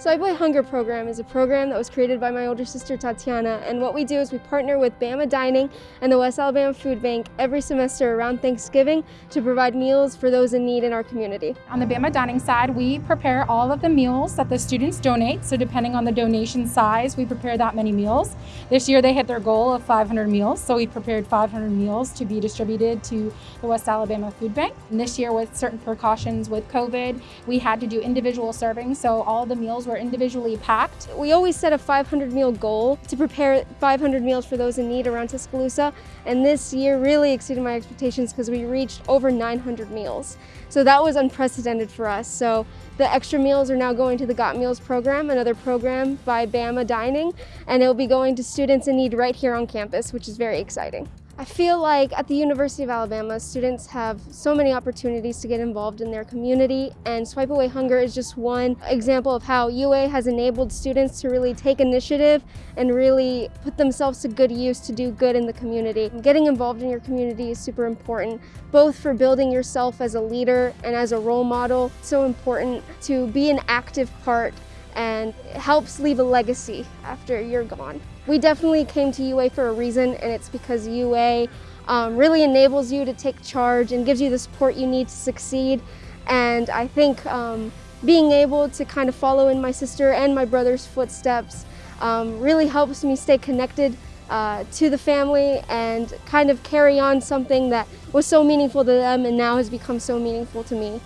Swipe Hunger program is a program that was created by my older sister Tatiana and what we do is we partner with Bama Dining and the West Alabama Food Bank every semester around Thanksgiving to provide meals for those in need in our community. On the Bama Dining side, we prepare all of the meals that the students donate, so depending on the donation size, we prepare that many meals. This year they hit their goal of 500 meals, so we prepared 500 meals to be distributed to the West Alabama Food Bank. And this year with certain precautions with COVID, we had to do individual servings, so all the meals were individually packed. We always set a 500 meal goal to prepare 500 meals for those in need around Tuscaloosa, and this year really exceeded my expectations because we reached over 900 meals. So that was unprecedented for us. So the extra meals are now going to the Got Meals program, another program by Bama Dining, and it'll be going to students in need right here on campus, which is very exciting. I feel like at the University of Alabama, students have so many opportunities to get involved in their community, and Swipe Away Hunger is just one example of how UA has enabled students to really take initiative and really put themselves to good use to do good in the community. Getting involved in your community is super important, both for building yourself as a leader and as a role model. It's so important to be an active part and helps leave a legacy after you're gone. We definitely came to UA for a reason and it's because UA um, really enables you to take charge and gives you the support you need to succeed and I think um, being able to kind of follow in my sister and my brother's footsteps um, really helps me stay connected uh, to the family and kind of carry on something that was so meaningful to them and now has become so meaningful to me.